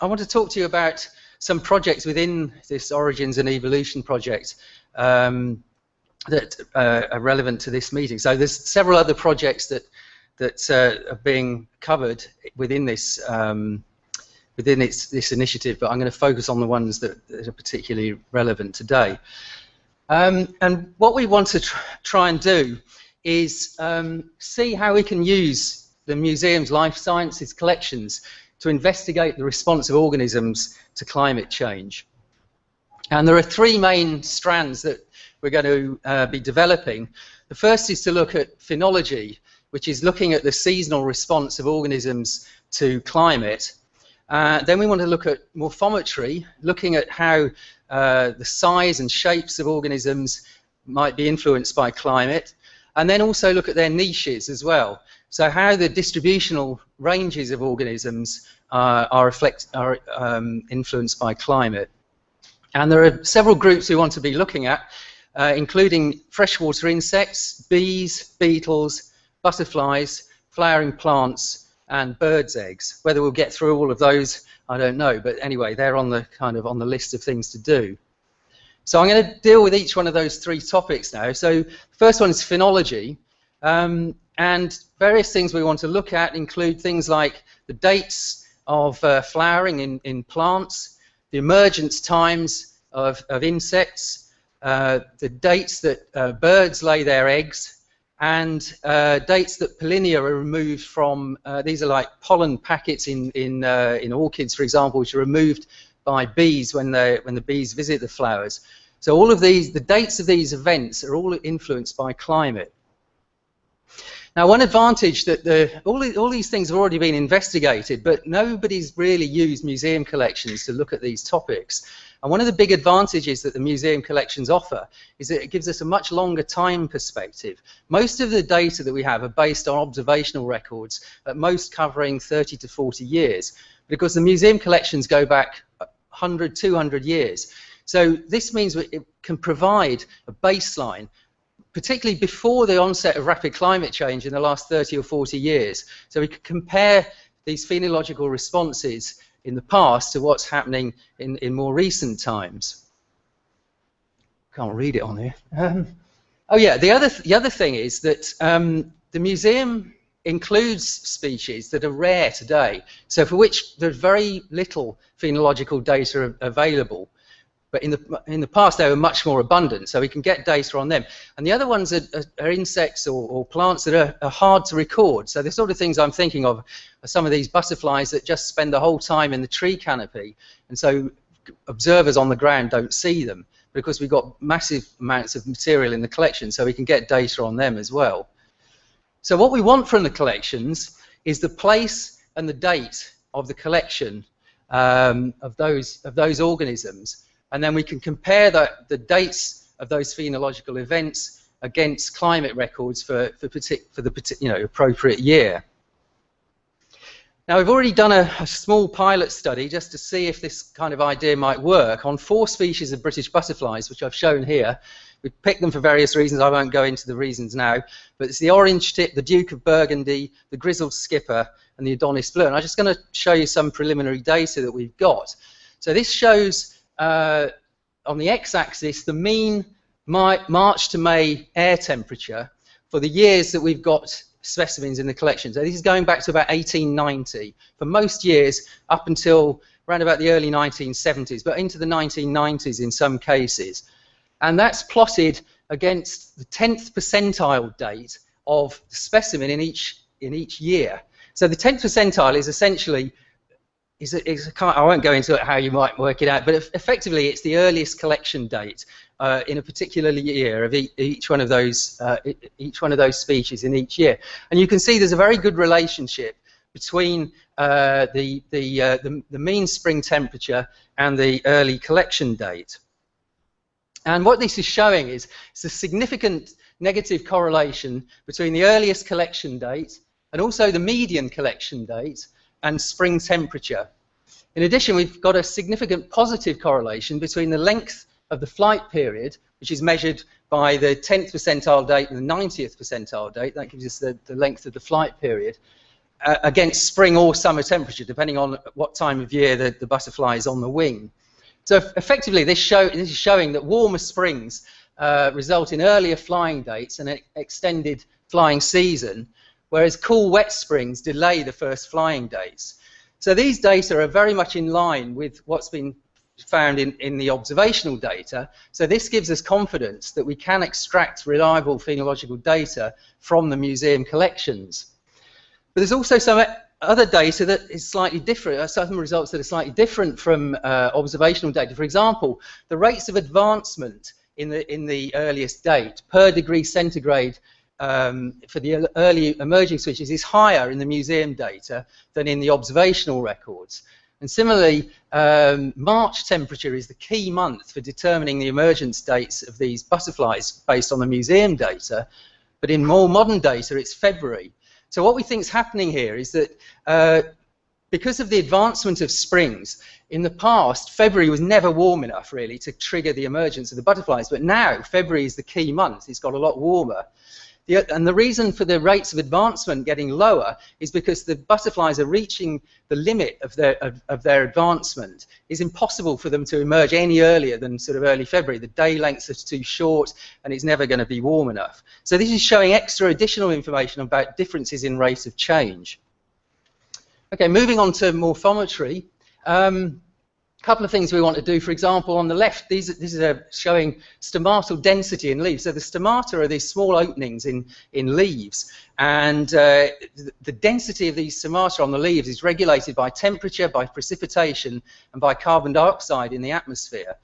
I want to talk to you about some projects within this Origins and Evolution project um, that uh, are relevant to this meeting. So there's several other projects that that uh, are being covered within this um, within its, this initiative, but I'm going to focus on the ones that, that are particularly relevant today. Um, and what we want to tr try and do is um, see how we can use the museum's life sciences collections to investigate the response of organisms to climate change. And there are three main strands that we're going to uh, be developing. The first is to look at phenology, which is looking at the seasonal response of organisms to climate. Uh, then we want to look at morphometry, looking at how uh, the size and shapes of organisms might be influenced by climate, and then also look at their niches as well. So how the distributional ranges of organisms uh, are, reflect, are um, influenced by climate. And there are several groups we want to be looking at, uh, including freshwater insects, bees, beetles, butterflies, flowering plants, and birds' eggs. Whether we'll get through all of those, I don't know. But anyway, they're on the kind of on the list of things to do. So I'm going to deal with each one of those three topics now. So first one is phenology. Um, and various things we want to look at include things like the dates of uh, flowering in, in plants, the emergence times of, of insects, uh, the dates that uh, birds lay their eggs, and uh, dates that pollinia are removed from, uh, these are like pollen packets in, in, uh, in orchids, for example, which are removed by bees when, when the bees visit the flowers. So all of these, the dates of these events are all influenced by climate. Now, one advantage that the, all, all these things have already been investigated, but nobody's really used museum collections to look at these topics. And one of the big advantages that the museum collections offer is that it gives us a much longer time perspective. Most of the data that we have are based on observational records, at most covering 30 to 40 years, because the museum collections go back 100, 200 years. So this means it can provide a baseline particularly before the onset of rapid climate change in the last 30 or 40 years. So we could compare these phenological responses in the past to what's happening in, in more recent times. Can't read it on here. Um, oh yeah, the other, th the other thing is that um, the museum includes species that are rare today, so for which there's very little phenological data available but in the in the past they were much more abundant, so we can get data on them. And the other ones are, are, insects or, or, plants that are, are, hard to record. So the sort of things I'm thinking of are some of these butterflies that just spend the whole time in the tree canopy, and so observers on the ground don't see them because we've got massive amounts of material in the collection, so we can get data on them as well. So what we want from the collections is the place and the date of the collection um, of those of those organisms and then we can compare the, the dates of those phenological events against climate records for, for, for the you know, appropriate year. Now we've already done a, a, small pilot study just to see if this kind of idea might work on four species of British butterflies, which I've shown here. We picked them for various reasons, I won't go into the reasons now, but it's the orange tip, the Duke of Burgundy, the grizzled skipper, and the Adonis blue. And I'm just going to show you some preliminary data that we've got. So this shows uh, on the x-axis the mean March to May air temperature for the years that we've got specimens in the collection. So this is going back to about 1890 for most years up until around about the early 1970s, but into the 1990s in some cases. And that's plotted against the 10th percentile date of the specimen in each, in each year. So the 10th percentile is essentially is a, is a, I won't go into it how you might work it out, but effectively it's the earliest collection date uh, in a particular year of e each one of those uh, each one of those species in each year, and you can see there's a very good relationship between uh, the the, uh, the, the mean spring temperature and the early collection date. And what this is showing is it's a significant negative correlation between the earliest collection date and also the median collection date and spring temperature. In addition, we've got a significant positive correlation between the length of the flight period, which is measured by the 10th percentile date and the 90th percentile date, that gives us the, the length of the flight period, uh, against spring or summer temperature, depending on what time of year the, the butterfly is on the wing. So effectively, this, show, this is showing that warmer springs uh, result in earlier flying dates and an extended flying season, whereas cool, wet springs delay the first flying dates. So these data are very much in line with what's been found in, in the observational data. So this gives us confidence that we can extract reliable phenological data from the museum collections. But there's also some other data that is slightly different, uh, some results that are slightly different from uh, observational data. For example, the rates of advancement in the, in the earliest date per degree centigrade um, for the early emerging switches is higher in the museum data than in the observational records. And similarly, um, March temperature is the key month for determining the emergence dates of these butterflies based on the museum data, but in more modern data it's February. So what we think is happening here is that uh, because of the advancement of springs, in the past, February was never warm enough, really, to trigger the emergence of the butterflies. But now, February is the key month. It's got a lot warmer. The, and the reason for the rates of advancement getting lower is because the butterflies are reaching the limit of their, of, of their advancement. It's impossible for them to emerge any earlier than sort of early February. The day lengths are too short and it's never going to be warm enough. So this is showing extra additional information about differences in rate of change. Okay, moving on to morphometry. Um, couple of things we want to do. For example, on the left, these, this is showing stomatal density in leaves. So the stomata are these small openings in, in leaves, and uh, the density of these stomata on the leaves is regulated by temperature, by precipitation, and by carbon dioxide in the atmosphere.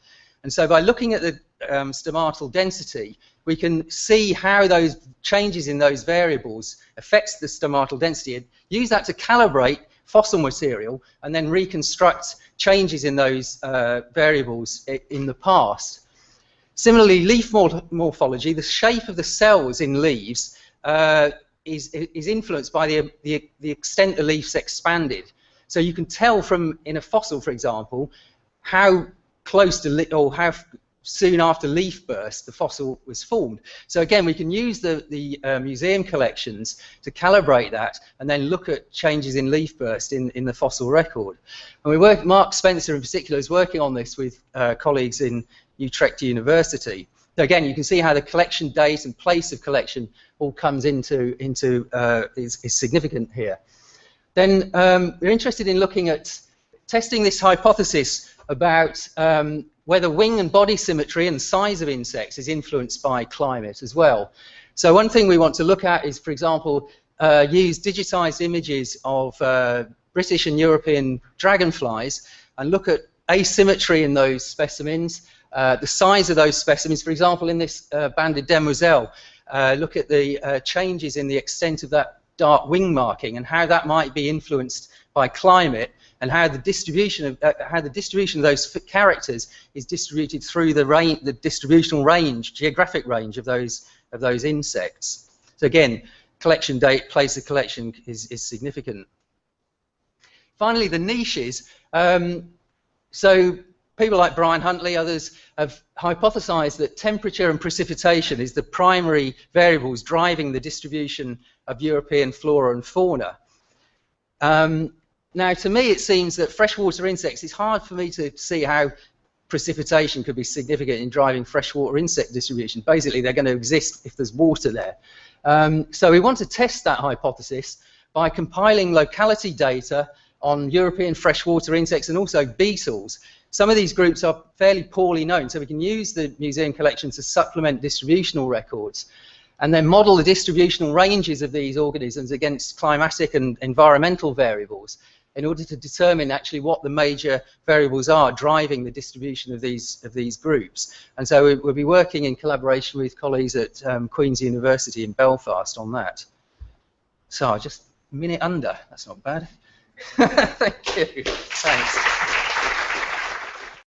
And so by looking at the um, stomatal density, we can see how those changes in those variables affects the stomatal density and use that to calibrate fossil material and then reconstruct changes in those uh, variables in the past. Similarly, leaf morphology, the shape of the cells in leaves uh, is, is influenced by the, the, the extent the leaf's expanded. So you can tell from, in a fossil, for example, how close to, or how soon after leaf burst, the fossil was formed. So again, we can use the, the uh, museum collections to calibrate that and then look at changes in leaf burst in, in the fossil record. And we work, Mark Spencer in particular is working on this with uh, colleagues in Utrecht University. So again, you can see how the collection date and place of collection all comes into, into uh, is, is significant here. Then um, we're interested in looking at testing this hypothesis about um, whether wing and body symmetry and size of insects is influenced by climate as well. So one thing we want to look at is, for example, uh, use digitized images of uh, British and European dragonflies and look at asymmetry in those specimens, uh, the size of those specimens. For example, in this uh, banded demoiselle, uh, look at the uh, changes in the extent of that dark wing marking and how that might be influenced by climate and how the distribution of uh, how the distribution of those characters is distributed through the range, the distributional range, geographic range of those of those insects. So again, collection date, place of collection is, is significant. Finally, the niches. Um, so people like Brian Huntley, others have hypothesized that temperature and precipitation is the primary variables driving the distribution of European flora and fauna. Um, now, to me, it seems that freshwater insects, it's hard for me to see how precipitation could be significant in driving freshwater insect distribution. Basically, they're going to exist if there's water there. Um, so we want to test that hypothesis by compiling locality data on European freshwater insects and also beetles. Some of these groups are fairly poorly known, so we can use the museum collection to supplement distributional records and then model the distributional ranges of these organisms against climatic and environmental variables in order to determine actually what the major variables are driving the distribution of these of these groups. And so we, will be working in collaboration with colleagues at um, Queen's University in Belfast on that. So just a minute under, that's not bad. Thank you. Thanks.